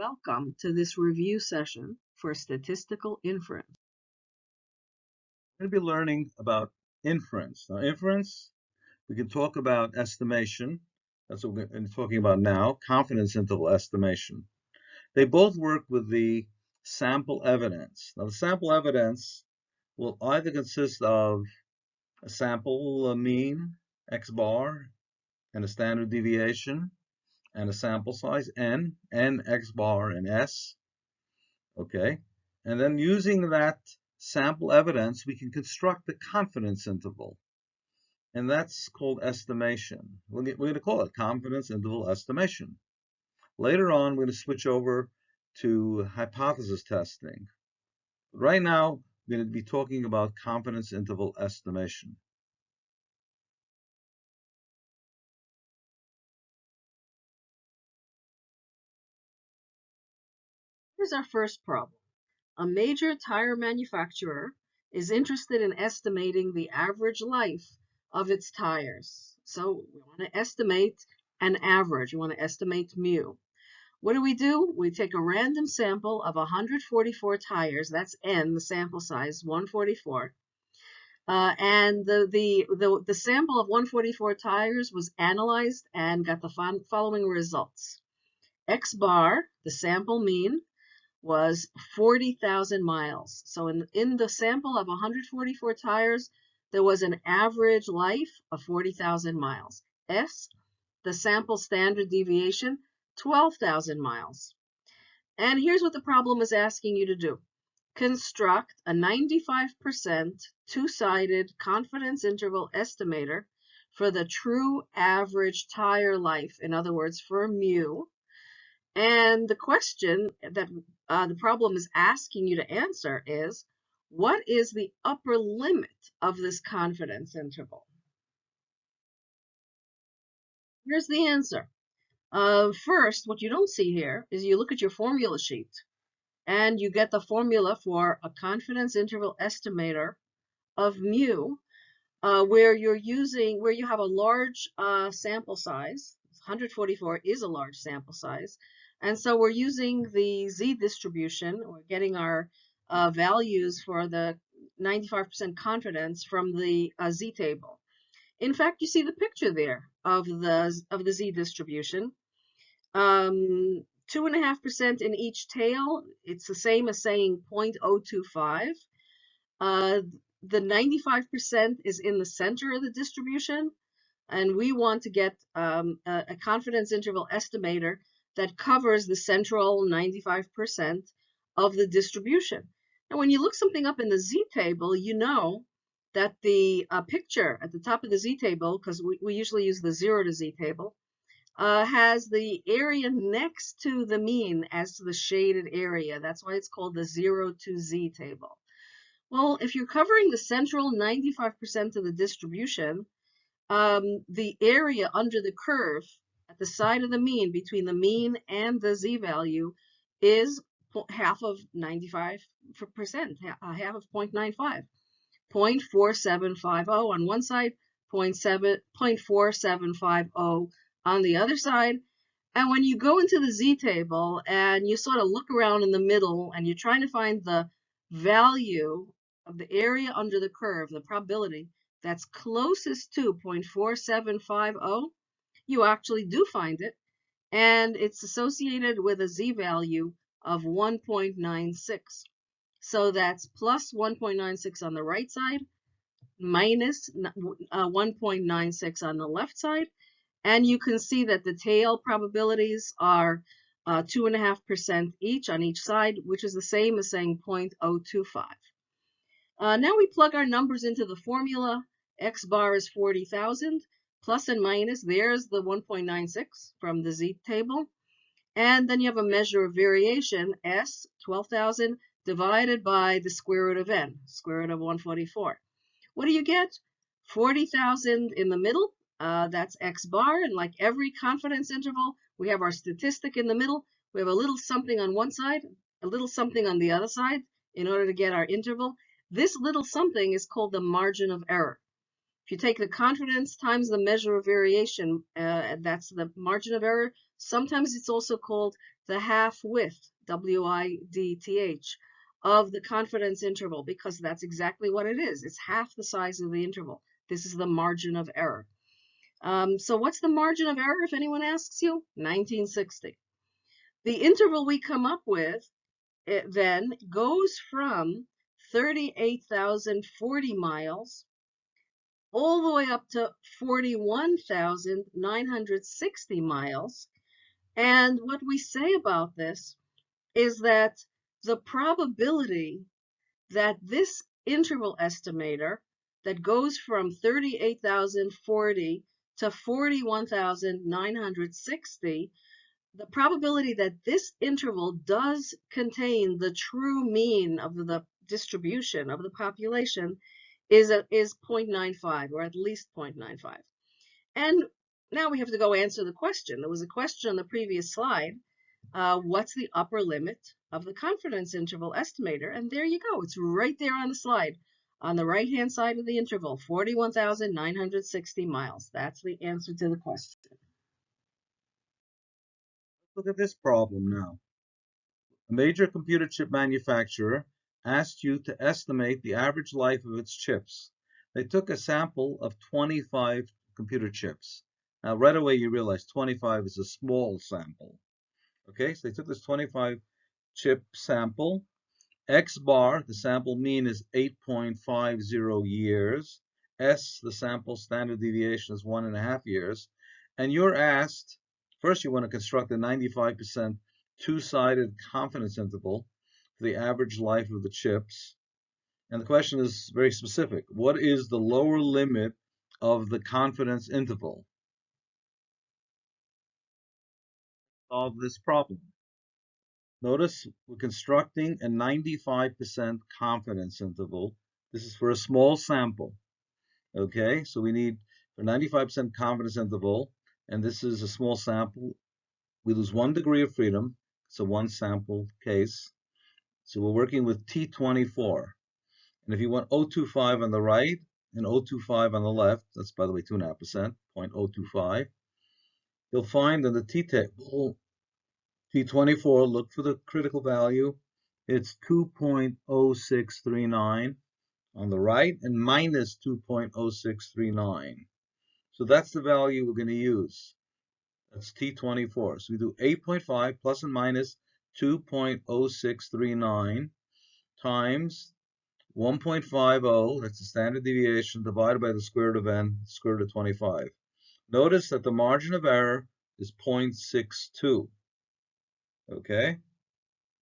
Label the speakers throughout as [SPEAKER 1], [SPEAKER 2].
[SPEAKER 1] Welcome to this review session for statistical inference.
[SPEAKER 2] We're going to be learning about inference. Now, inference, we can talk about estimation. That's what we're talking about now, confidence interval estimation. They both work with the sample evidence. Now, the sample evidence will either consist of a sample mean, x bar, and a standard deviation, and a sample size n, n, x bar, and s. Okay, and then using that sample evidence, we can construct the confidence interval. And that's called estimation. We're going to call it confidence interval estimation. Later on, we're going to switch over to hypothesis testing. Right now, we're going to be talking about confidence interval estimation.
[SPEAKER 1] Here's our first problem. A major tire manufacturer is interested in estimating the average life of its tires. So we want to estimate an average. We want to estimate mu. What do we do? We take a random sample of 144 tires. That's n, the sample size, 144. Uh, and the, the, the, the sample of 144 tires was analyzed and got the following results. X bar, the sample mean, was 40,000 miles. So in, in the sample of 144 tires, there was an average life of 40,000 miles. S, the sample standard deviation, 12,000 miles. And here's what the problem is asking you to do. Construct a 95% two-sided confidence interval estimator for the true average tire life, in other words, for mu, and the question that uh, the problem is asking you to answer is, what is the upper limit of this confidence interval? Here's the answer. Uh, first, what you don't see here is you look at your formula sheet and you get the formula for a confidence interval estimator of mu uh, where you're using, where you have a large uh, sample size, 144 is a large sample size, and so we're using the z distribution, we're getting our uh, values for the 95% confidence from the uh, z table. In fact, you see the picture there of the, of the z distribution. Um, 2.5% in each tail, it's the same as saying 0.025. Uh, the 95% is in the center of the distribution, and we want to get um, a, a confidence interval estimator that covers the central 95% of the distribution. And when you look something up in the z-table, you know that the uh, picture at the top of the z-table, because we, we usually use the 0 to z table, uh, has the area next to the mean as to the shaded area. That's why it's called the 0 to z table. Well, if you're covering the central 95% of the distribution, um, the area under the curve at the side of the mean between the mean and the z-value is half of 95%, uh, half of 0.95. 0.4750 on one side, 0.4750 on the other side. And when you go into the z-table and you sort of look around in the middle and you're trying to find the value of the area under the curve, the probability that's closest to 0.4750, you actually do find it, and it's associated with a z-value of 1.96. So that's plus 1.96 on the right side, minus, uh, 1.96 on the left side, and you can see that the tail probabilities are 2.5% uh, each on each side, which is the same as saying 0.025. Uh, now we plug our numbers into the formula. X bar is 40,000 plus and minus, there's the 1.96 from the Z table. And then you have a measure of variation, S, 12,000, divided by the square root of n, square root of 144. What do you get? 40,000 in the middle, uh, that's x bar, and like every confidence interval, we have our statistic in the middle. We have a little something on one side, a little something on the other side in order to get our interval. This little something is called the margin of error. If you take the confidence times the measure of variation, uh, that's the margin of error. Sometimes it's also called the half width, W-I-D-T-H, of the confidence interval because that's exactly what it is. It's half the size of the interval. This is the margin of error. Um, so what's the margin of error if anyone asks you? 1960. The interval we come up with it then goes from 38,040 miles all the way up to 41,960 miles. And what we say about this is that the probability that this interval estimator that goes from 38,040 to 41,960, the probability that this interval does contain the true mean of the distribution of the population is, a, is 0.95 or at least 0.95. And now we have to go answer the question. There was a question on the previous slide. Uh, what's the upper limit of the confidence interval estimator? And there you go. It's right there on the slide on the right-hand side of the interval, 41,960 miles. That's the answer to the question.
[SPEAKER 2] Look at this problem now. A major computer chip manufacturer asked you to estimate the average life of its chips. They took a sample of 25 computer chips. Now, right away, you realize 25 is a small sample. Okay, so they took this 25 chip sample X bar, the sample mean is 8.50 years. S, the sample standard deviation is one and a half years. And you're asked, first you want to construct a 95% two-sided confidence interval the average life of the chips. And the question is very specific. What is the lower limit of the confidence interval? Solve this problem. Notice we're constructing a 95% confidence interval. This is for a small sample. Okay, so we need a 95% confidence interval, and this is a small sample. We lose one degree of freedom. A one sample case. So we're working with T24. And if you want 025 on the right and 025 on the left, that's by the way 2.5%, 0.025, you'll find in the t-table T24, look for the critical value. It's 2.0639 on the right and minus 2.0639. So that's the value we're going to use. That's T24. So we do 8.5 plus and minus 2.0639 times 1.50, that's the standard deviation, divided by the square root of n, square root of 25. Notice that the margin of error is 0.62. Okay.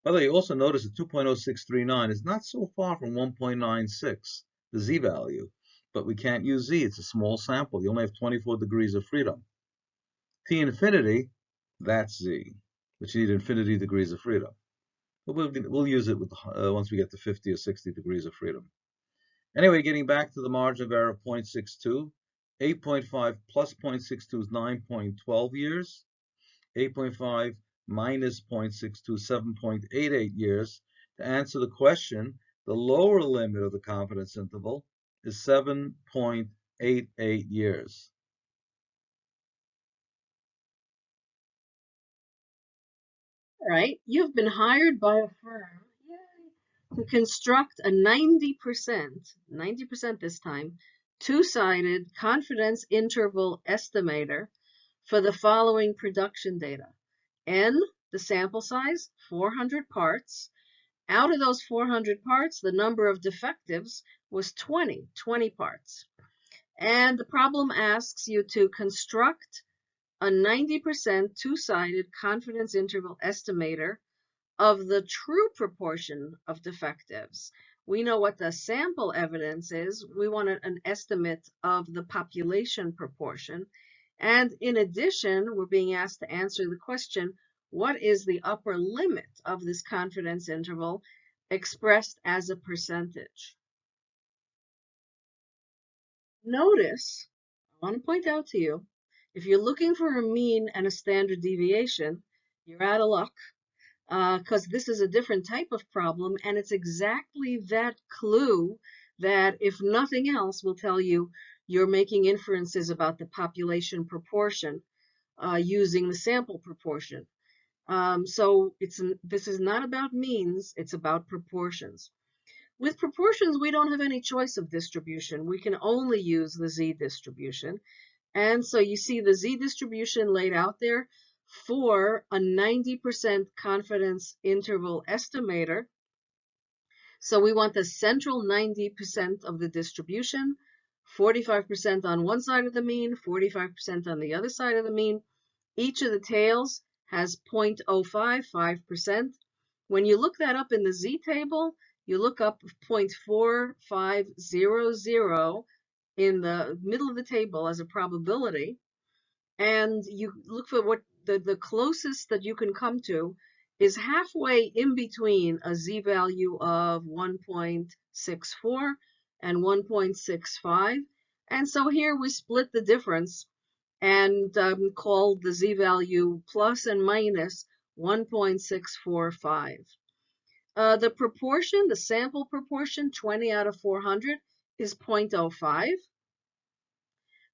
[SPEAKER 2] By the way, you also notice that 2.0639 is not so far from 1.96, the z value, but we can't use z. It's a small sample. You only have 24 degrees of freedom. T infinity, that's z, which need infinity degrees of freedom. But we'll, we'll use it with, uh, once we get to 50 or 60 degrees of freedom. Anyway, getting back to the margin of error of 0.62, 8.5 plus 0.62 is 9.12 years. 8.5 minus 0.62, 7.88 years. To answer the question, the lower limit of the confidence interval is 7.88 years.
[SPEAKER 1] Right, you've been hired by a firm to construct a 90%, 90% this time, two-sided confidence interval estimator for the following production data. N, the sample size, 400 parts. Out of those 400 parts, the number of defectives was 20, 20 parts. And the problem asks you to construct a 90% two-sided confidence interval estimator of the true proportion of defectives. We know what the sample evidence is. We want an estimate of the population proportion. And in addition, we're being asked to answer the question, what is the upper limit of this confidence interval expressed as a percentage? Notice, I want to point out to you, if you're looking for a mean and a standard deviation, you're out of luck because uh, this is a different type of problem and it's exactly that clue that if nothing else will tell you you're making inferences about the population proportion uh, using the sample proportion. Um, so it's this is not about means, it's about proportions. With proportions, we don't have any choice of distribution. We can only use the z distribution. And so you see the z distribution laid out there for a 90% confidence interval estimator. So we want the central 90% of the distribution, 45% on one side of the mean, 45% on the other side of the mean. Each of the tails has 0.05, 5%. When you look that up in the z table, you look up 0.4500 in the middle of the table as a probability, and you look for what the, the closest that you can come to is halfway in between a z-value of 1.64 and 1.65. And so here we split the difference and um, called the z-value plus and minus 1.645. Uh, the proportion, the sample proportion, 20 out of 400, is 0.05.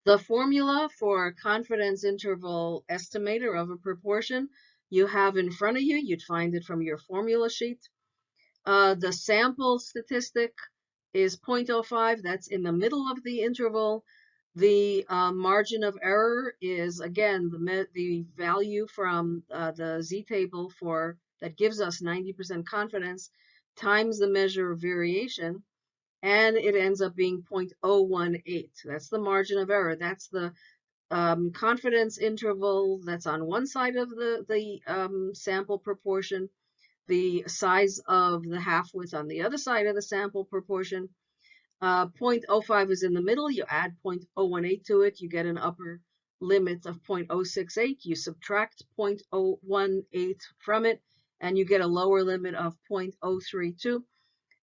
[SPEAKER 1] The formula for confidence interval estimator of a proportion you have in front of you. You'd find it from your formula sheet. Uh, the sample statistic is 0.05. That's in the middle of the interval. The uh, margin of error is, again, the, the value from uh, the z-table for that gives us 90% confidence times the measure of variation, and it ends up being 0.018. That's the margin of error. That's the um, confidence interval that's on one side of the, the um, sample proportion, the size of the half width on the other side of the sample proportion. Uh, 0.05 is in the middle. You add 0.018 to it, you get an upper limit of 0.068. You subtract 0.018 from it, and you get a lower limit of 0.032.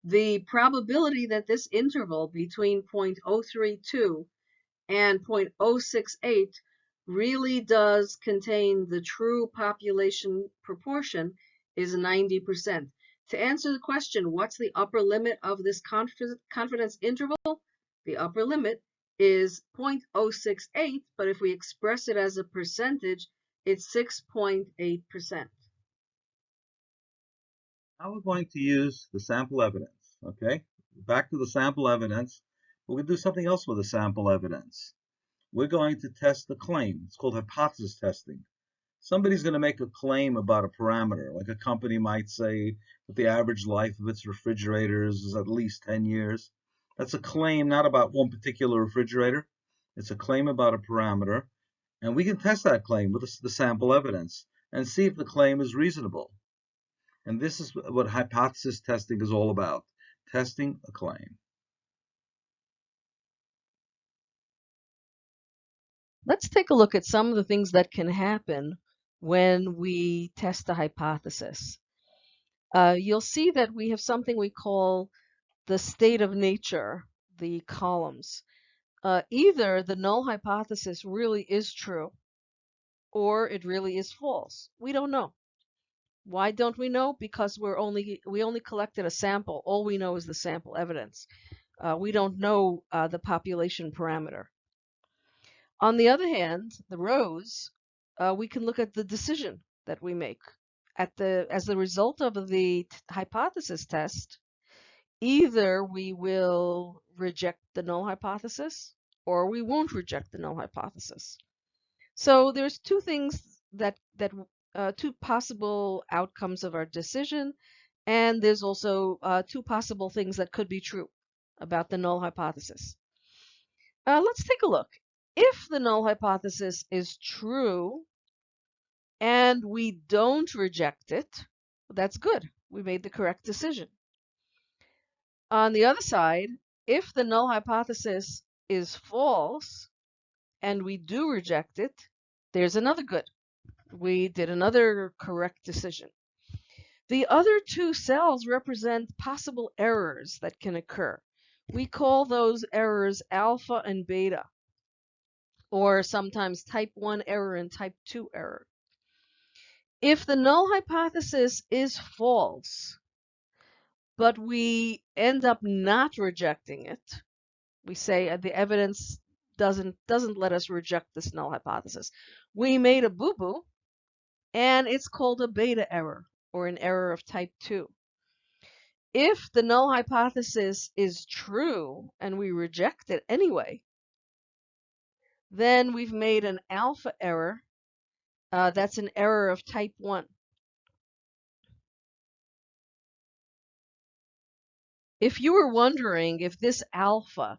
[SPEAKER 1] The probability that this interval between 0.032 and 0.068 really does contain the true population proportion is 90%. To answer the question, what's the upper limit of this confidence interval? The upper limit is 0.068, but if we express it as a percentage, it's 6.8%.
[SPEAKER 2] Now we're going to use the sample evidence, okay? Back to the sample evidence. We're going to do something else with the sample evidence. We're going to test the claim. It's called hypothesis testing. Somebody's going to make a claim about a parameter, like a company might say that the average life of its refrigerators is at least 10 years. That's a claim not about one particular refrigerator. It's a claim about a parameter. And we can test that claim with the sample evidence and see if the claim is reasonable. And this is what hypothesis testing is all about, testing a claim.
[SPEAKER 1] Let's take a look at some of the things that can happen when we test a hypothesis. Uh, you'll see that we have something we call the state of nature, the columns. Uh, either the null hypothesis really is true or it really is false. We don't know. Why don't we know? Because we're only we only collected a sample. All we know is the sample evidence. Uh, we don't know uh, the population parameter. On the other hand, the rows, uh, we can look at the decision that we make. At the as the result of the hypothesis test, either we will reject the null hypothesis or we won't reject the null hypothesis. So there's two things that that uh, two possible outcomes of our decision, and there's also uh, two possible things that could be true about the null hypothesis. Uh, let's take a look. If the null hypothesis is true and we don't reject it, that's good. We made the correct decision. On the other side, if the null hypothesis is false and we do reject it, there's another good we did another correct decision. The other two cells represent possible errors that can occur. We call those errors alpha and beta, or sometimes type 1 error and type 2 error. If the null hypothesis is false, but we end up not rejecting it, we say uh, the evidence doesn't doesn't let us reject this null hypothesis. We made a boo-boo, and it's called a beta error or an error of type 2. If the null hypothesis is true and we reject it anyway, then we've made an alpha error. Uh, that's an error of type 1. If you were wondering if this alpha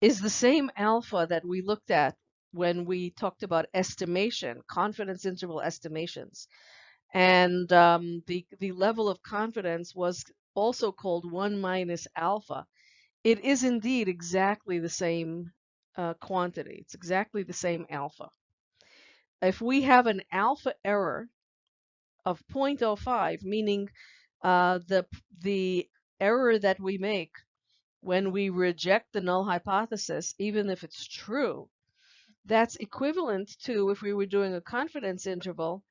[SPEAKER 1] is the same alpha that we looked at when we talked about estimation, confidence interval estimations, and um, the, the level of confidence was also called 1 minus alpha, it is indeed exactly the same uh, quantity. It's exactly the same alpha. If we have an alpha error of 0.05, meaning uh, the, the error that we make when we reject the null hypothesis, even if it's true, that's equivalent to if we were doing a confidence interval,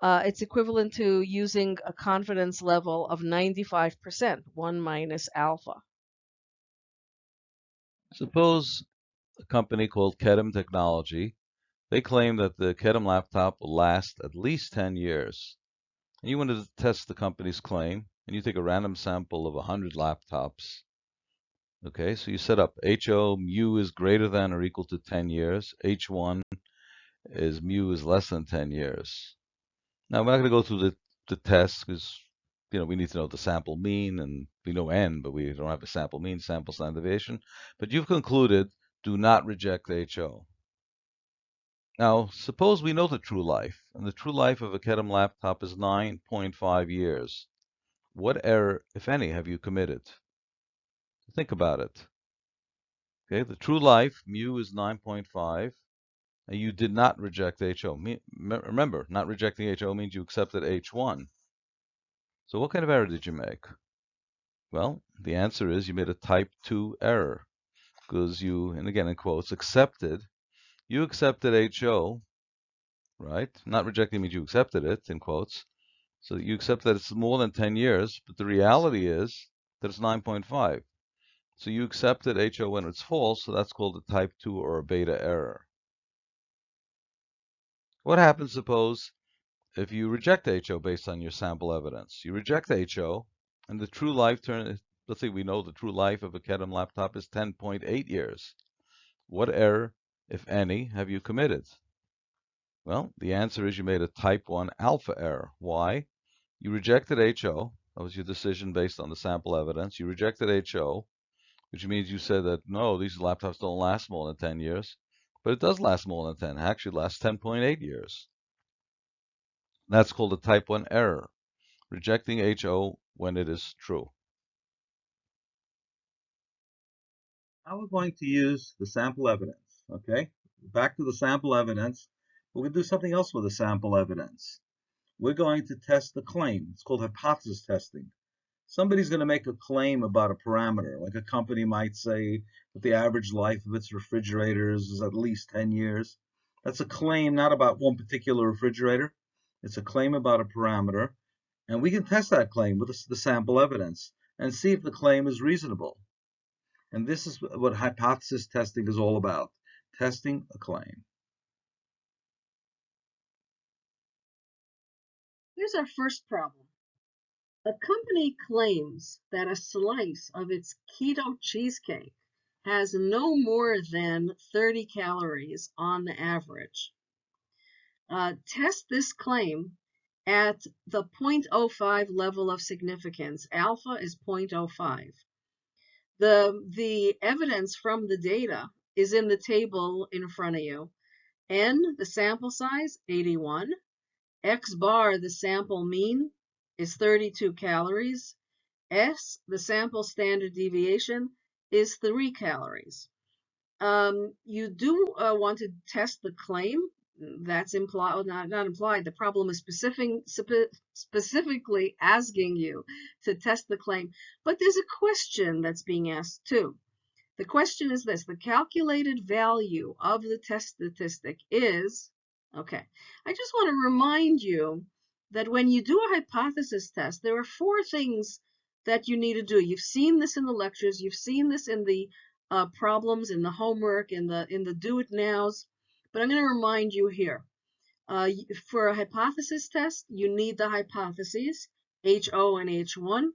[SPEAKER 1] uh, it's equivalent to using a confidence level of 95%, 1 minus alpha.
[SPEAKER 2] Suppose a company called Kedem Technology, they claim that the Kedem laptop will last at least 10 years. And you wanted to test the company's claim, and you take a random sample of 100 laptops. Okay, so you set up HO mu is greater than or equal to 10 years. H1 is mu is less than 10 years. Now we're not going to go through the, the test because you know we need to know the sample mean and we know n, but we don't have a sample mean, sample standard deviation. But you've concluded do not reject HO. Now, suppose we know the true life, and the true life of a Kedem laptop is 9.5 years. What error, if any, have you committed? Think about it. Okay, the true life, mu is 9.5, and you did not reject HO. Remember, not rejecting HO means you accepted H1. So what kind of error did you make? Well, the answer is you made a type 2 error because you, and again in quotes, accepted you accepted HO, right? Not rejecting means you accepted it, in quotes. So you accept that it's more than 10 years, but the reality is that it's 9.5. So you accepted HO when it's false, so that's called a type 2 or a beta error. What happens, suppose, if you reject HO based on your sample evidence? You reject HO, and the true life turn, let's say we know the true life of a Kedem laptop is 10.8 years. What error if any, have you committed? Well, the answer is you made a type 1 alpha error. Why? You rejected HO. That was your decision based on the sample evidence. You rejected HO, which means you said that, no, these laptops don't last more than 10 years. But it does last more than 10. It actually lasts 10.8 years. That's called a type 1 error, rejecting HO when it is true.
[SPEAKER 3] Now we're going to use the sample evidence okay? Back to the sample evidence. We're going to do something else with the sample evidence. We're going to test the claim. It's called hypothesis testing. Somebody's going to make a claim about a parameter, like a company might say that the average life of its refrigerators is at least 10 years. That's a claim not about one particular refrigerator. It's a claim about a parameter. And we can test that claim with the sample evidence and see if the claim is reasonable. And this is what hypothesis testing is all about testing a claim.
[SPEAKER 1] Here's our first problem. A company claims that a slice of its keto cheesecake has no more than 30 calories on the average. Uh, test this claim at the 0.05 level of significance. Alpha is 0.05. The, the evidence from the data is in the table in front of you. N, the sample size, 81. X bar, the sample mean, is 32 calories. S, the sample standard deviation, is 3 calories. Um, you do uh, want to test the claim. That's implied, not, not implied. The problem is specific, specifically asking you to test the claim. But there's a question that's being asked too. The question is this, the calculated value of the test statistic is, okay, I just want to remind you that when you do a hypothesis test, there are four things that you need to do. You've seen this in the lectures, you've seen this in the uh, problems in the homework, in the in the do it nows, but I'm going to remind you here. Uh, for a hypothesis test, you need the hypotheses, HO and H1.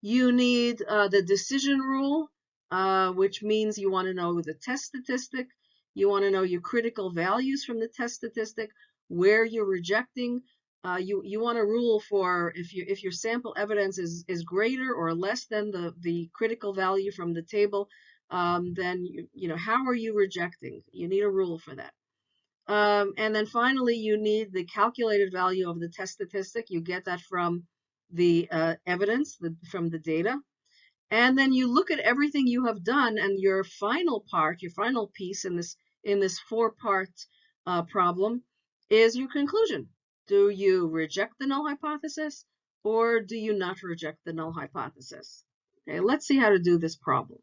[SPEAKER 1] You need uh, the decision rule, uh, which means you want to know the test statistic. You want to know your critical values from the test statistic, where you're rejecting. Uh, you you want a rule for if you if your sample evidence is is greater or less than the the critical value from the table, um, then you you know how are you rejecting? You need a rule for that. Um, and then finally, you need the calculated value of the test statistic. You get that from the uh, evidence, the, from the data. And then you look at everything you have done and your final part, your final piece in this in this four-part uh, problem is your conclusion. Do you reject the null hypothesis or do you not reject the null hypothesis? Okay, let's see how to do this problem.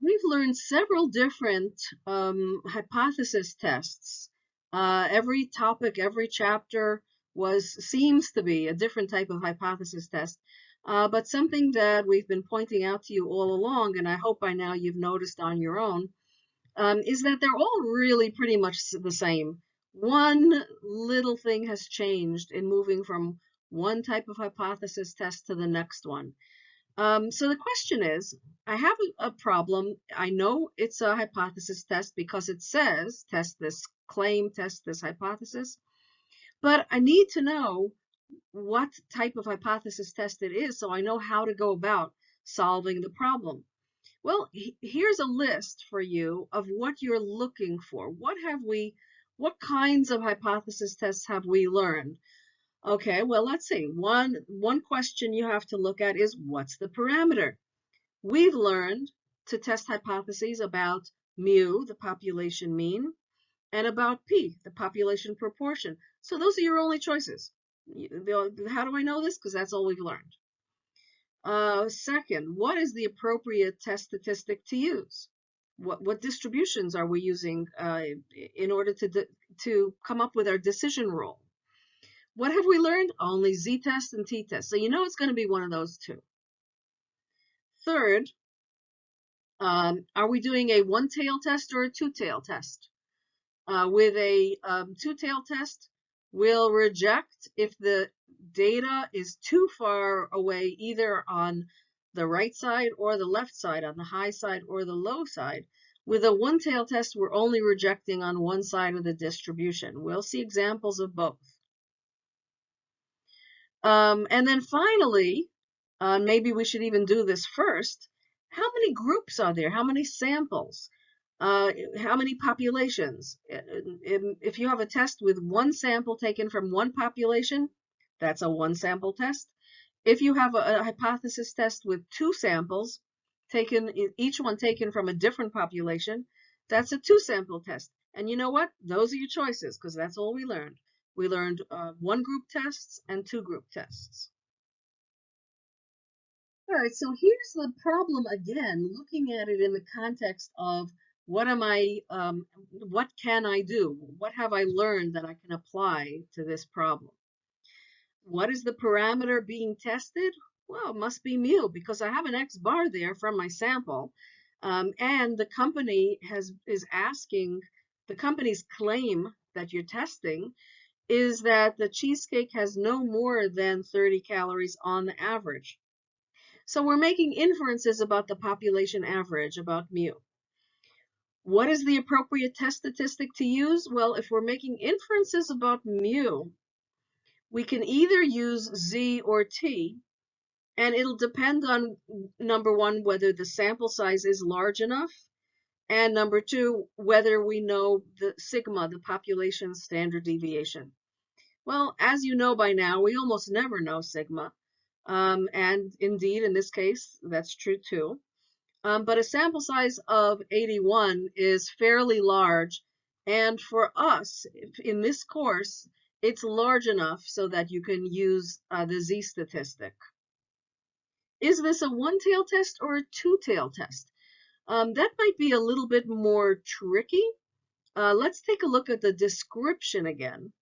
[SPEAKER 1] We've learned several different um, hypothesis tests. Uh, every topic, every chapter was seems to be a different type of hypothesis test. Uh, but something that we've been pointing out to you all along, and I hope by now you've noticed on your own, um, is that they're all really pretty much the same. One little thing has changed in moving from one type of hypothesis test to the next one. Um, so the question is, I have a, problem. I know it's a hypothesis test because it says test this claim, test this hypothesis, but I need to know what type of hypothesis test it is so I know how to go about solving the problem. Well, here's a list for you of what you're looking for. What have we, what kinds of hypothesis tests have we learned? Okay, well, let's see. One, one question you have to look at is what's the parameter? We've learned to test hypotheses about mu, the population mean, and about p, the population proportion. So those are your only choices. How do I know this? Because that's all we've learned. Uh, second, what is the appropriate test statistic to use? What, what distributions are we using uh, in order to, to come up with our decision rule? What have we learned? Only z-test and t-test. So you know it's going to be one of those two. Third, um, are we doing a one-tail test or a two-tail test? Uh, with a um, two-tail test, we'll reject if the data is too far away either on the right side or the left side, on the high side or the low side. With a one-tail test, we're only rejecting on one side of the distribution. We'll see examples of both. Um, and then finally, uh, maybe we should even do this first. How many groups are there? How many samples? Uh, how many populations? If you have a test with one sample taken from one population, that's a one sample test. If you have a, a hypothesis test with two samples, taken each one taken from a different population, that's a two sample test. And you know what? Those are your choices because that's all we learned. We learned uh, one group tests and two group tests. All right, so here's the problem again, looking at it in the context of what am I, um, what can I do? What have I learned that I can apply to this problem? What is the parameter being tested? Well, it must be mu because I have an X bar there from my sample. Um, and the company has is asking, the company's claim that you're testing is that the cheesecake has no more than 30 calories on the average. So we're making inferences about the population average, about mu. What is the appropriate test statistic to use? Well, if we're making inferences about mu, we can either use Z or T, and it'll depend on, number one, whether the sample size is large enough, and number two, whether we know the sigma, the population standard deviation. Well, as you know by now, we almost never know sigma. Um, and indeed, in this case, that's true too. Um, but a sample size of 81 is fairly large. And for us, in this course, it's large enough so that you can use uh, the z statistic. Is this a one-tail test or a two-tail test? Um, that might be a little bit more tricky. Uh, let's take a look at the description again.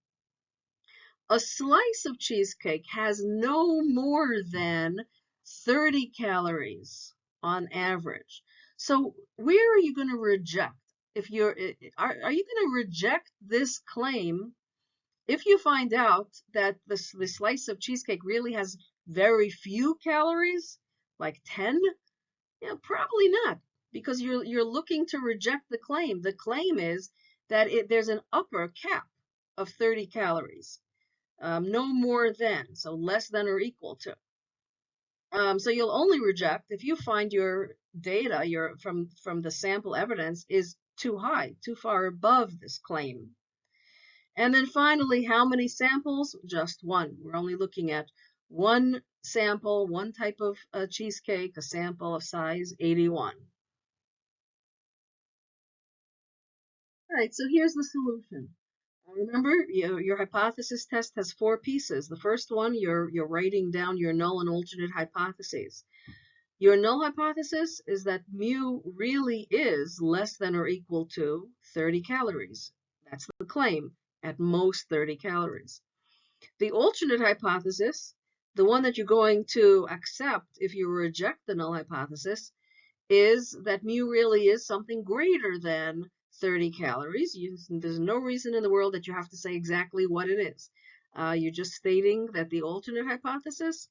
[SPEAKER 1] A slice of cheesecake has no more than 30 calories on average. So where are you going to reject? If you're, are, are you going to reject this claim if you find out that the, the slice of cheesecake really has very few calories, like 10? Yeah, probably not, because you're you're looking to reject the claim. The claim is that it, there's an upper cap of 30 calories, um, no more than, so less than or equal to. Um, so you'll only reject if you find your data, your from from the sample evidence is too high, too far above this claim. And then finally, how many samples? Just one. We're only looking at one sample, one type of uh, cheesecake, a sample of size 81. All right, so here's the solution. Remember, your, your hypothesis test has four pieces. The first one, you're, you're writing down your null and alternate hypotheses. Your null hypothesis is that mu really is less than or equal to 30 calories. That's the claim, at most 30 calories. The alternate hypothesis, the one that you're going to accept if you reject the null hypothesis, is that mu really is something greater than 30 calories. You, there's no reason in the world that you have to say exactly what it is. Uh, you're just stating that the alternate hypothesis,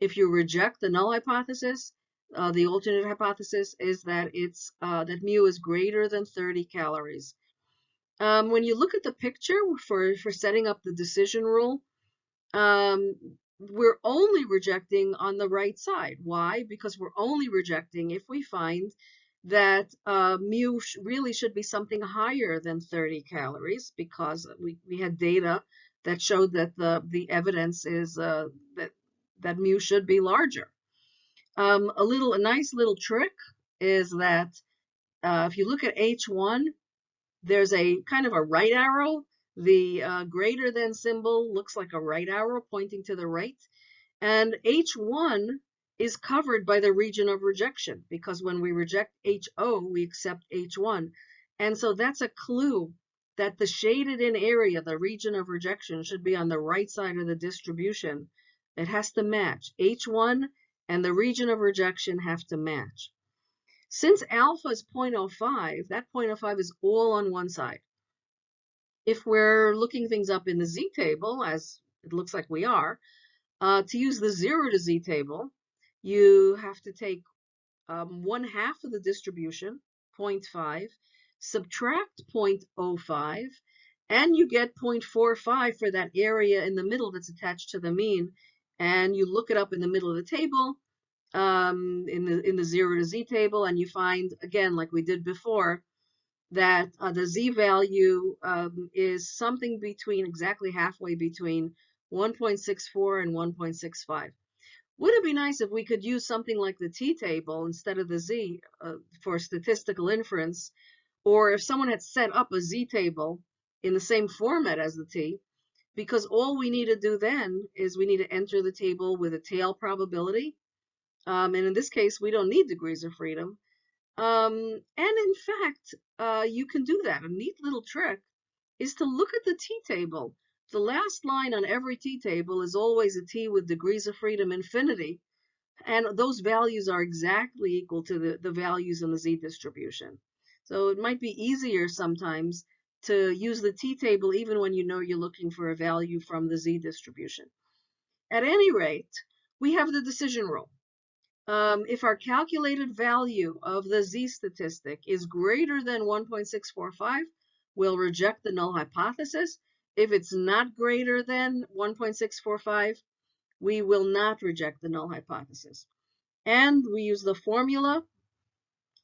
[SPEAKER 1] if you reject the null hypothesis, uh, the alternate hypothesis is that it's uh, that mu is greater than 30 calories. Um, when you look at the picture for, for setting up the decision rule, um, we're only rejecting on the right side. Why? Because we're only rejecting if we find that uh, mu sh really should be something higher than 30 calories because we, we had data that showed that the, the evidence is uh, that, that mu should be larger. Um, a little, a nice little trick is that uh, if you look at H1, there's a kind of a right arrow. The uh, greater than symbol looks like a right arrow pointing to the right. And H1 is covered by the region of rejection because when we reject HO, we accept H1. And so that's a clue that the shaded in area, the region of rejection, should be on the right side of the distribution. It has to match. H1 and the region of rejection have to match. Since alpha is 0.05, that 0.05 is all on one side. If we're looking things up in the z-table, as it looks like we are, uh, to use the 0 to z table, you have to take um, one half of the distribution, 0.5, subtract 0.05, and you get 0.45 for that area in the middle that's attached to the mean. And you look it up in the middle of the table, um, in the in the zero to z table, and you find again, like we did before, that uh, the z value um, is something between exactly halfway between 1.64 and 1.65. Would it be nice if we could use something like the t-table instead of the z uh, for statistical inference? Or if someone had set up a z-table in the same format as the t, because all we need to do then is we need to enter the table with a tail probability. Um, and in this case, we don't need degrees of freedom. Um, and in fact, uh, you can do that. A neat little trick is to look at the t-table the last line on every t-table is always a t with degrees of freedom infinity, and those values are exactly equal to the, the values in the z distribution. So it might be easier sometimes to use the t-table even when you know you're looking for a value from the z distribution. At any rate, we have the decision rule. Um, if our calculated value of the z statistic is greater than 1.645, we'll reject the null hypothesis if it's not greater than 1.645, we will not reject the null hypothesis. And we use the formula,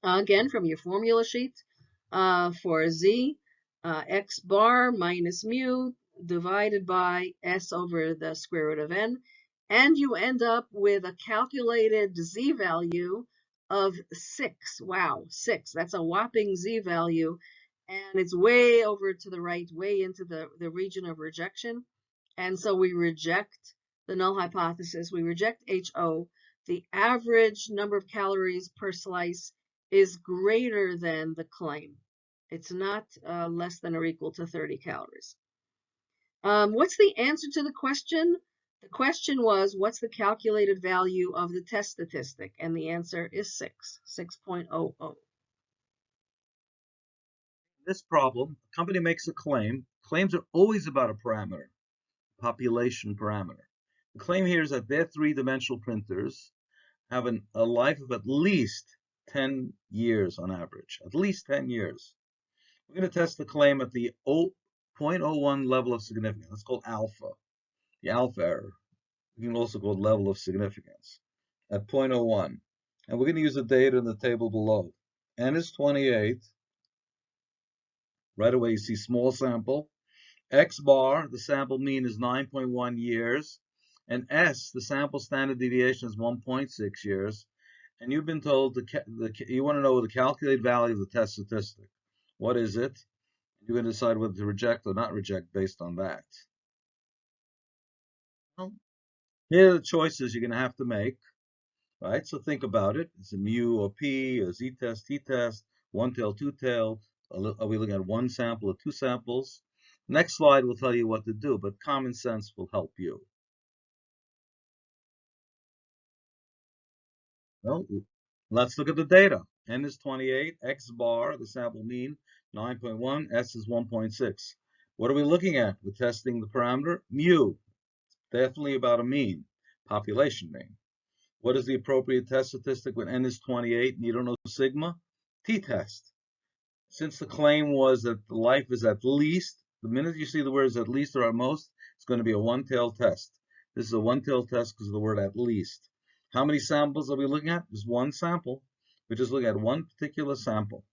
[SPEAKER 1] uh, again, from your formula sheet uh, for z, uh, x bar minus mu divided by s over the square root of n. And you end up with a calculated z value of 6. Wow, 6. That's a whopping z value and it's way over to the right, way into the, the region of rejection. And so we reject the null hypothesis. We reject HO. The average number of calories per slice is greater than the claim. It's not uh, less than or equal to 30 calories. Um, what's the answer to the question? The question was, what's the calculated value of the test statistic? And the answer is 6, 6.00.
[SPEAKER 2] This problem, a company makes a claim. Claims are always about a parameter, population parameter. The claim here is that their three-dimensional printers have an, a life of at least 10 years on average, at least 10 years. We're going to test the claim at the 0.01 level of significance. That's called alpha, the alpha error. We can also call it level of significance at 0.01. And we're going to use the data in the table below. N is 28. Right away, you see small sample. X bar, the sample mean is 9.1 years. And S, the sample standard deviation is 1.6 years. And you've been told the, the you want to know the calculated value of the test statistic. What is it? You're going to decide whether to reject or not reject based on that. Here are the choices you're going to have to make, right? So think about it. it. Is it mu or p, or z-test, t-test, one-tail, two-tail? Are we looking at one sample or two samples? Next slide will tell you what to do, but common sense will help you. Well, let's look at the data. N is 28, X bar, the sample mean, 9.1, S is 1.6. What are we looking at? We're testing the parameter mu. Definitely about a mean, population mean. What is the appropriate test statistic when N is 28 and you don't know sigma? T-test. Since the claim was that life is at least, the minute you see the words at least or at most, it's going to be a one-tailed test. This is a one-tailed test because of the word at least. How many samples are we looking at? Just one sample. We're just look at one particular sample.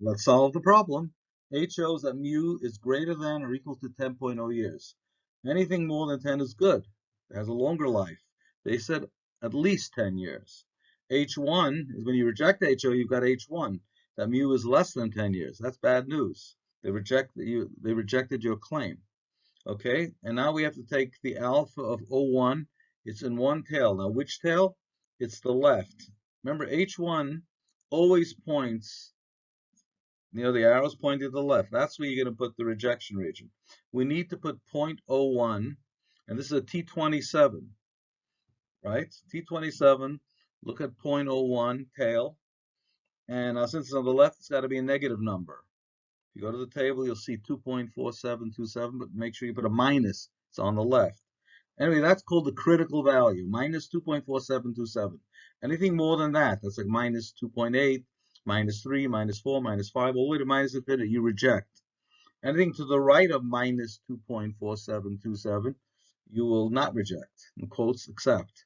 [SPEAKER 2] Let's solve the problem. H shows that mu is greater than or equal to 10.0 years. Anything more than 10 is good. It has a longer life. They said at least 10 years. H1 is when you reject HO, you've got H1. That mu is less than 10 years. That's bad news. They reject you. They rejected your claim. Okay, and now we have to take the alpha of O1. It's in one tail. Now, which tail? It's the left. Remember, H1 always points, you know, the arrow's pointing to the left. That's where you're going to put the rejection region. We need to put 0.01, and this is a T27, right? T27, look at 0.01 tail. And uh, since it's on the left, it's got to be a negative number. If you go to the table, you'll see 2.4727, but make sure you put a minus. It's on the left. Anyway, that's called the critical value, minus 2.4727. Anything more than that, that's like minus 2.8, minus 3, minus 4, minus 5, all the way to minus infinity, you reject. Anything to the right of minus 2.4727, you will not reject. In quotes, accept.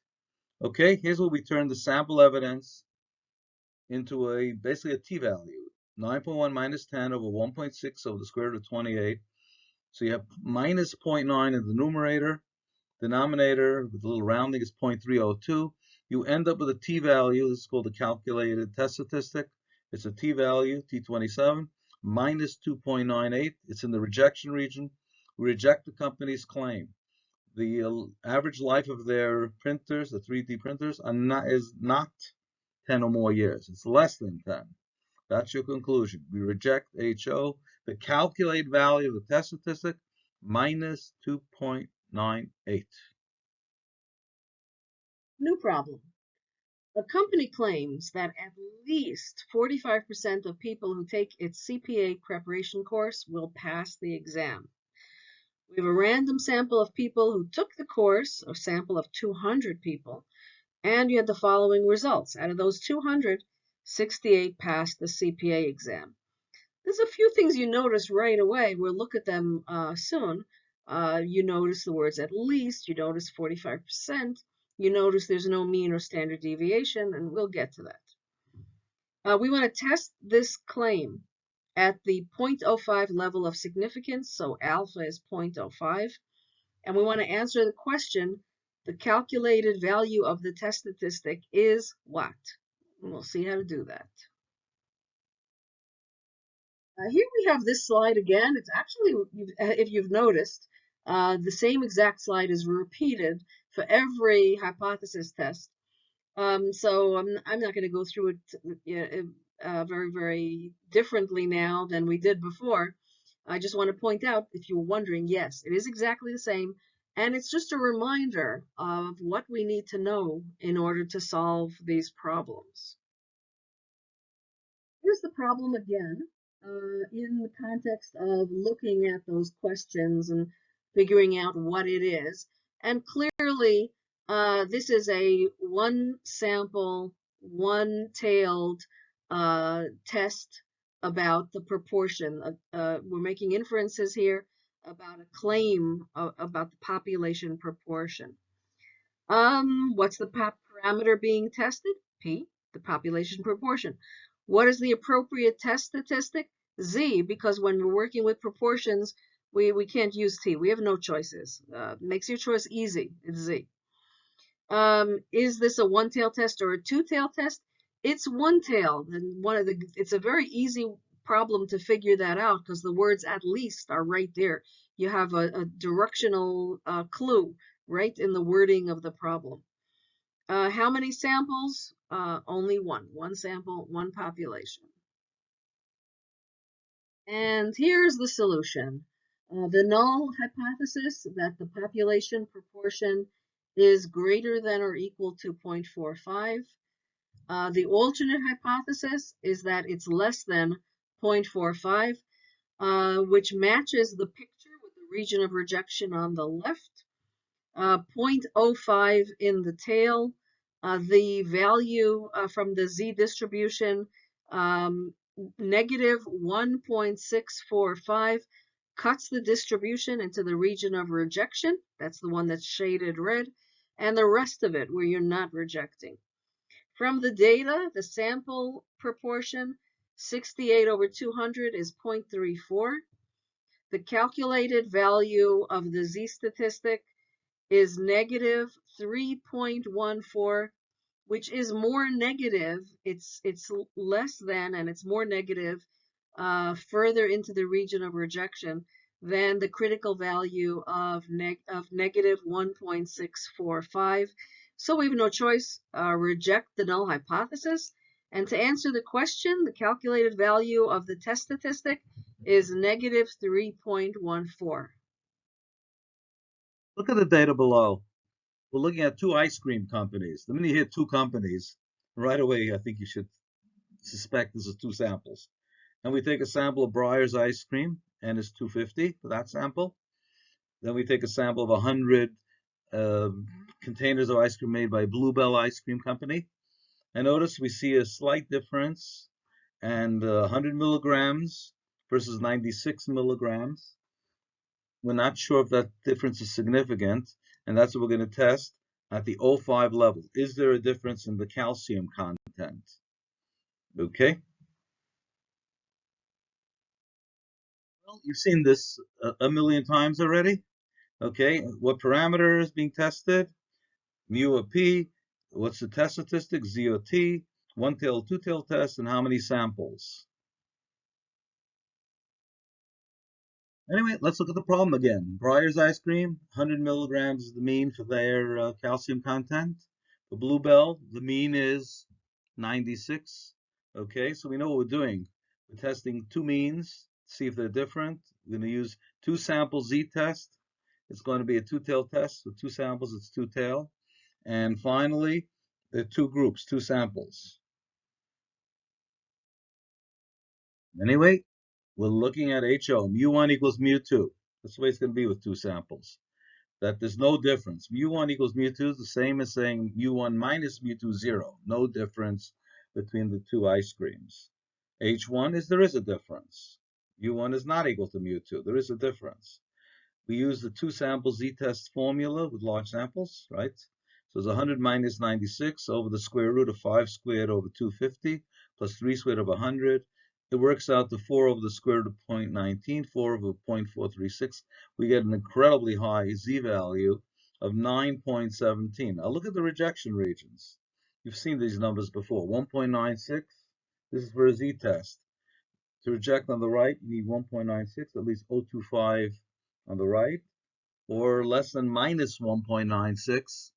[SPEAKER 2] Okay, here's where we turn the sample evidence into a basically a t-value. 9.1 minus 10 over 1.6 over the square root of 28. So you have minus 0.9 in the numerator. Denominator with a little rounding is 0.302. You end up with a t-value. This is called the calculated test statistic. It's a t-value, t27, minus 2.98. It's in the rejection region. We reject the company's claim. The uh, average life of their printers, the 3D printers, not, is not 10 or more years. It's less than 10. That's your conclusion. We reject HO. The calculated value of the test statistic, minus 2.98.
[SPEAKER 1] New problem. A company claims that at least 45% of people who take its CPA preparation course will pass the exam. We have a random sample of people who took the course, a sample of 200 people, and you had the following results. Out of those 200, 68 passed the CPA exam. There's a few things you notice right away. We'll look at them uh, soon. Uh, you notice the words at least, you notice 45%, you notice there's no mean or standard deviation, and we'll get to that. Uh, we want to test this claim at the 0.05 level of significance, so alpha is 0.05, and we want to answer the question, the calculated value of the test statistic is what? And we'll see how to do that. Uh, here we have this slide again. It's actually, if you've noticed, uh, the same exact slide is repeated for every hypothesis test. Um, so I'm, I'm not going to go through it uh, very, very differently now than we did before. I just want to point out, if you were wondering, yes, it is exactly the same. And it's just a reminder of what we need to know in order to solve these problems. Here's the problem again, uh, in the context of looking at those questions and figuring out what it is. And clearly, uh, this is a one sample, one tailed uh, test about the proportion. Uh, we're making inferences here about a claim of, about the population proportion. Um, what's the parameter being tested? P, the population proportion. What is the appropriate test statistic? Z, because when we're working with proportions, we, we can't use T. We have no choices. Uh, makes your choice easy. It's Z. Um, is this a one-tail test or a two-tail test? It's one-tail. and one of the it's a very easy problem to figure that out because the words at least are right there. You have a, a directional uh, clue right in the wording of the problem. Uh, how many samples? Uh, only one. One sample, one population. And here's the solution. Uh, the null hypothesis that the population proportion is greater than or equal to 0.45. Uh, the alternate hypothesis is that it's less than 0.45, uh, which matches the picture with the region of rejection on the left. Uh, 0.05 in the tail. Uh, the value from the z distribution, um, negative 1.645 cuts the distribution into the region of rejection. That's the one that's shaded red. And the rest of it where you're not rejecting. From the data, the sample proportion, 68 over 200 is 0.34. The calculated value of the z statistic is negative 3.14 which is more negative. It's it's less than and it's more negative uh, further into the region of rejection than the critical value of, neg of negative 1.645. So we have no choice, uh, reject the null hypothesis. And to answer the question, the calculated value of the test statistic is negative 3.14.
[SPEAKER 2] Look at the data below. We're looking at two ice cream companies. The minute you two companies, right away, I think you should suspect this is two samples. And we take a sample of Breyers ice cream, and it's 250 for that sample. Then we take a sample of 100 uh, containers of ice cream made by Blue Bell Ice Cream Company. And notice we see a slight difference and uh, 100 milligrams versus 96 milligrams. We're not sure if that difference is significant, and that's what we're going to test at the O5 level. Is there a difference in the calcium content? Okay. You've seen this a, a million times already. Okay, what parameter is being tested? Mu of P. What's the test statistic? Z of T. One-tail, two-tail test, and how many samples? Anyway, let's look at the problem again. Breyers ice cream, 100 milligrams is the mean for their uh, calcium content. The Blue Bell, the mean is 96. Okay, so we know what we're doing. We're testing two means, see if they're different. We're going to use two sample z-test. It's going to be a two-tail test. With two samples, it's two-tail. And finally, the two groups, two samples. Anyway, we're looking at HO, mu1 equals mu2. That's the way it's going to be with two samples. That there's no difference. Mu1 equals mu2 is the same as saying mu1 minus mu2, zero. No difference between the two ice creams. H1 is there is a difference. Mu1 is not equal to mu2. There is a difference. We use the two sample z-test formula with large samples, right? So it's 100 minus 96 over the square root of 5 squared over 250 plus 3 squared over 100 it works out to 4 over the square root of 0.19, 4 over 0.436. We get an incredibly high z-value of 9.17. Now look at the rejection regions. You've seen these numbers before. 1.96, this is for a z-test. To reject on the right, you need 1.96, at least 0.25 on the right, or less than minus 1.96,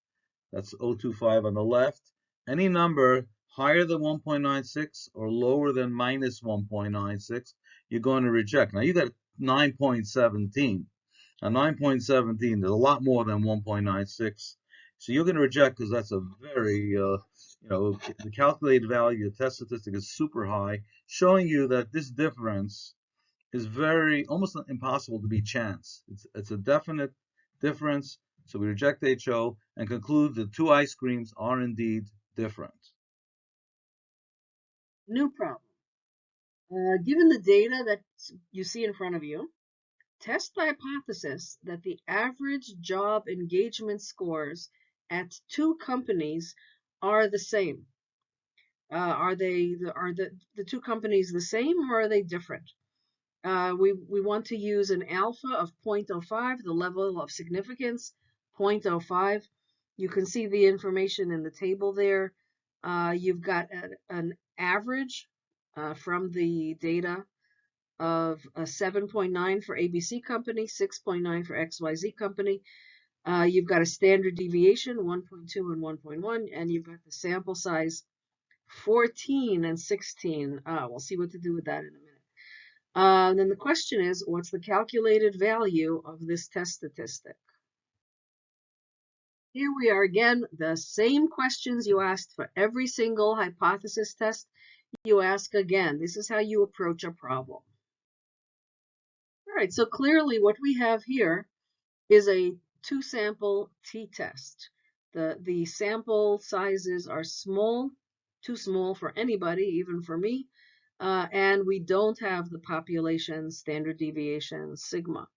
[SPEAKER 2] that's 0.25 on the left. Any number higher than 1.96 or lower than minus 1.96, you're going to reject. Now you got 9.17. Now 9.17 is a lot more than 1.96. So you're going to reject because that's a very, uh, you know, the calculated value, the test statistic is super high, showing you that this difference is very, almost impossible to be chance. It's, it's a definite difference. So we reject HO and conclude the two ice creams are indeed different.
[SPEAKER 1] New problem. Uh, given the data that you see in front of you, test the hypothesis that the average job engagement scores at two companies are the same. Uh, are they are the, the two companies the same or are they different? Uh, we, we want to use an alpha of 0.05, the level of significance, 0.05. You can see the information in the table there. Uh, you've got a, an average uh, from the data of a 7.9 for ABC company, 6.9 for XYZ company. Uh, you've got a standard deviation, 1.2 and 1.1, and you've got the sample size 14 and 16. Uh, we'll see what to do with that in a minute. Uh, then the question is, what's the calculated value of this test statistic? Here we are again, the same questions you asked for every single hypothesis test you ask again. This is how you approach a problem. All right, so clearly what we have here is a two sample t-test. The, the sample sizes are small, too small for anybody, even for me, uh, and we don't have the population standard deviation sigma.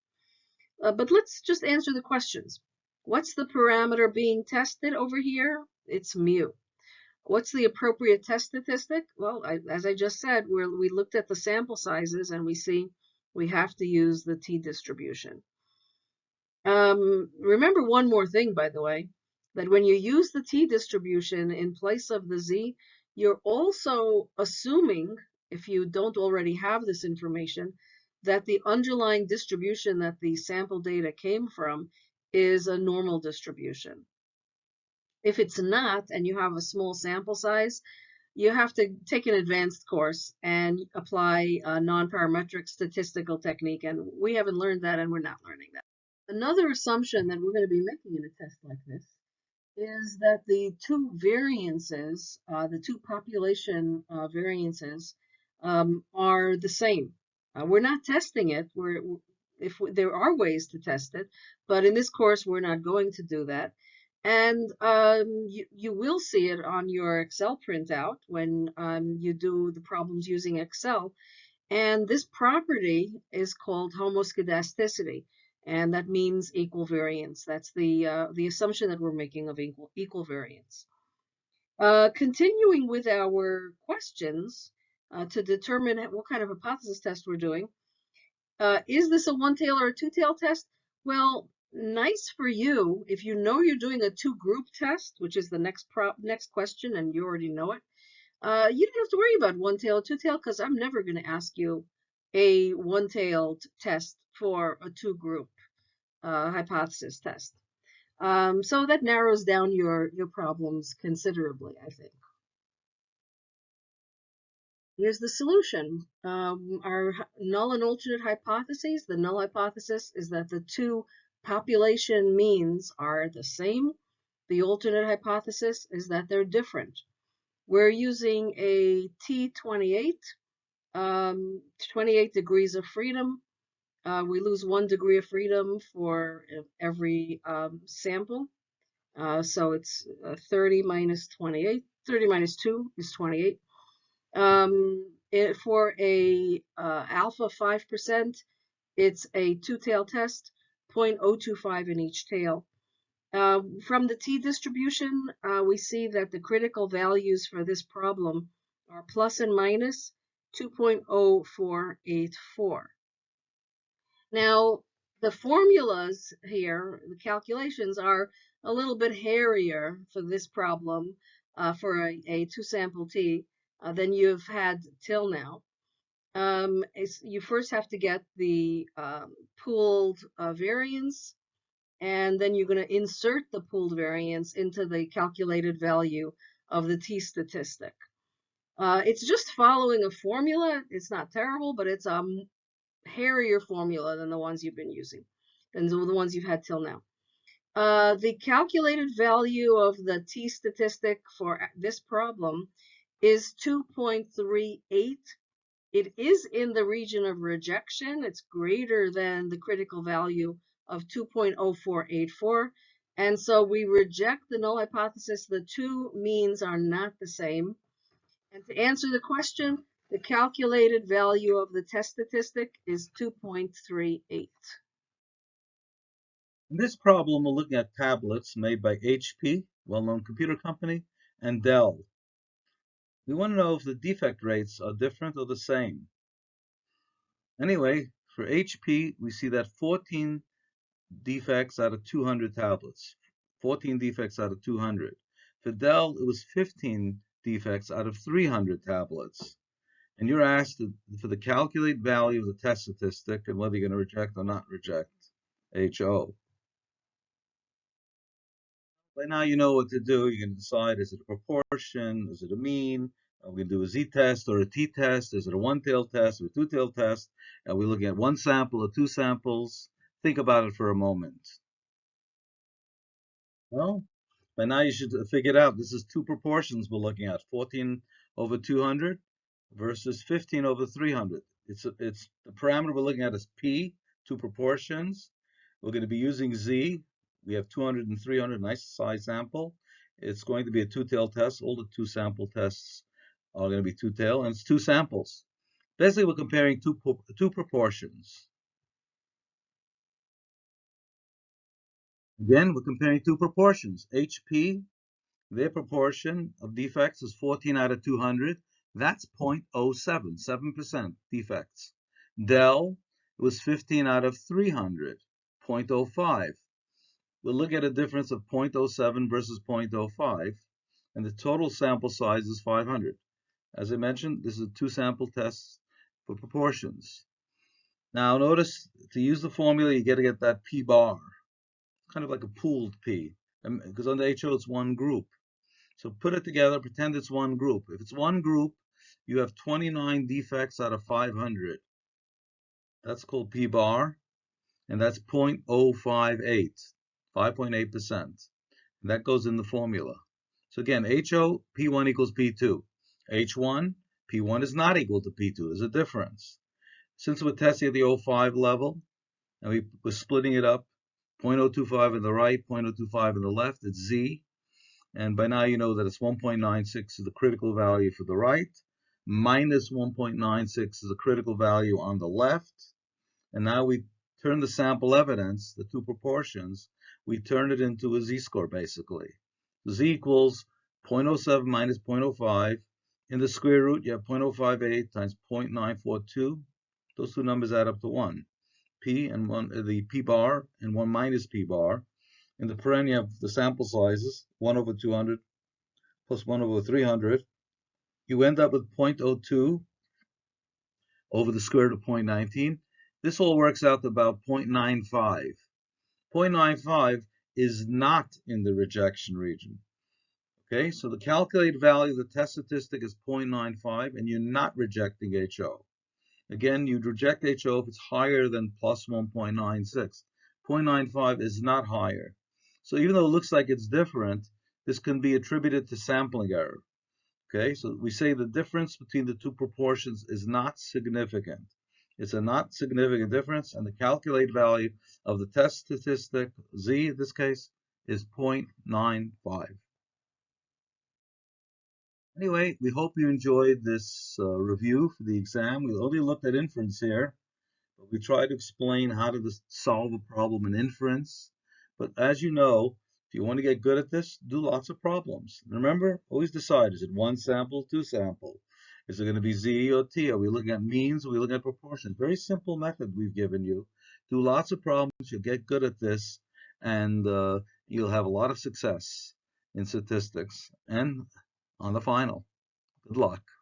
[SPEAKER 1] Uh, but let's just answer the questions. What's the parameter being tested over here? It's mu. What's the appropriate test statistic? Well, I, as I just said, we we looked at the sample sizes and we see we have to use the t-distribution. Um, remember one more thing, by the way, that when you use the t-distribution in place of the z, you're also assuming if you don't already have this information, that the underlying distribution that the sample data came from is a normal distribution. If it's not, and you have a small sample size, you have to take an advanced course and apply a non-parametric statistical technique, and we haven't learned that, and we're not learning that. Another assumption that we're going to be making in a test like this is that the two variances, uh, the two population uh, variances, um, are the same. Uh, we're not testing it. We're if we, there are ways to test it, but in this course we're not going to do that. And um, you, you will see it on your Excel printout when um, you do the problems using Excel. And this property is called homoscedasticity, and that means equal variance. That's the uh, the assumption that we're making of equal equal variance. Uh, continuing with our questions, uh, to determine what kind of hypothesis test we're doing. Uh, is this a one-tail or a two-tail test? Well, nice for you if you know you're doing a two-group test, which is the next prop, next question, and you already know it. Uh, you don't have to worry about one-tail or two-tail because I'm never going to ask you a one-tailed test for a two-group uh, hypothesis test. Um, so that narrows down your, your problems considerably, I think. Here's the solution. Um, our null and alternate hypotheses, the null hypothesis is that the two population means are the same. The alternate hypothesis is that they're different. We're using a T28, um, 28 degrees of freedom. Uh, we lose one degree of freedom for every um, sample. Uh, so it's uh, 30 minus 28. 30 minus 2 is 28. Um, it, for a uh, alpha 5%, it's a two-tail test, 0.025 in each tail. Uh, from the t-distribution, uh, we see that the critical values for this problem are plus and minus 2.0484. Now, the formulas here, the calculations are a little bit hairier for this problem uh, for a, a two-sample t uh, than you've had till now. Um, you first have to get the um, pooled uh, variance, and then you're going to insert the pooled variance into the calculated value of the t-statistic. Uh, it's just following a formula. It's not terrible, but it's um, hairier formula than the ones you've been using, than the the ones you've had till now. Uh, the calculated value of the t statistic for this problem is 2.38. It is in the region of rejection. It's greater than the critical value of 2.0484. And so we reject the null hypothesis. The two means are not the same. And to answer the question, the calculated value of the test statistic is 2.38.
[SPEAKER 2] In this problem, we're looking at tablets made by HP, well-known computer company, and Dell. We want to know if the defect rates are different or the same. Anyway, for HP, we see that 14 defects out of 200 tablets. 14 defects out of 200. For Dell, it was 15 defects out of 300 tablets. And you're asked for the calculate value of the test statistic and whether you're going to reject or not reject HO. By now you know what to do. You can decide, is it a proportion? Is it a mean? Are we going to do a z-test or a t-test? Is it a one-tailed test or a two-tailed test? Are we looking at one sample or two samples? Think about it for a moment. Well, by now you should figure figured out this is two proportions we're looking at, 14 over 200 versus 15 over 300. It's, it's the parameter we're looking at is p, two proportions. We're going to be using z. We have 200 and 300, nice size sample. It's going to be a two-tail test. All the two sample tests are going to be two-tail, and it's two samples. Basically, we're comparing two, two proportions. Again, we're comparing two proportions. HP, their proportion of defects is 14 out of 200. That's 0.07, 7% defects. Dell was 15 out of 300, 0.05. We'll look at a difference of 0.07 versus 0.05, and the total sample size is 500. As I mentioned, this is two sample tests for proportions. Now notice, to use the formula, you got to get that p bar, kind of like a pooled p, because um, on the HO it's one group. So put it together, pretend it's one group. If it's one group, you have 29 defects out of 500. That's called p bar, and that's 0.058, 5.8%. That goes in the formula. So again, HO, P1 equals P2. H1, P1 is not equal to P2. There's a difference. Since we're testing at the 05 level, and we, we're splitting it up, 0.025 on the right, 0.025 on the left, it's Z. And by now you know that it's 1.96 is the critical value for the right, minus 1.96 is the critical value on the left. And now we turn the sample evidence, the two proportions, we turn it into a z-score basically. z equals 0.07 minus 0.05. In the square root, you have 0.058 times 0.942. Those two numbers add up to 1. P and 1, uh, the p bar and 1 minus p bar. In the you have the sample sizes, 1 over 200 plus 1 over 300. You end up with 0.02 over the square root of 0.19. This all works out to about 0.95. 0.95 is not in the rejection region. Okay, so the calculated value of the test statistic is 0.95, and you're not rejecting HO. Again, you'd reject HO if it's higher than plus 1.96. 0.95 is not higher. So even though it looks like it's different, this can be attributed to sampling error. Okay, so we say the difference between the two proportions is not significant. It's a not significant difference, and the calculated value of the test statistic, z in this case, is 0.95. Anyway, we hope you enjoyed this uh, review for the exam. We only looked at inference here, but we tried to explain how to solve a problem in inference. But as you know, if you want to get good at this, do lots of problems. Remember, always decide, is it one sample, two sample? Is it going to be Z or T? Are we looking at means? Are we looking at proportions? Very simple method we've given you. Do lots of problems. You'll get good at this, and uh, you'll have a lot of success in statistics and on the final. Good luck.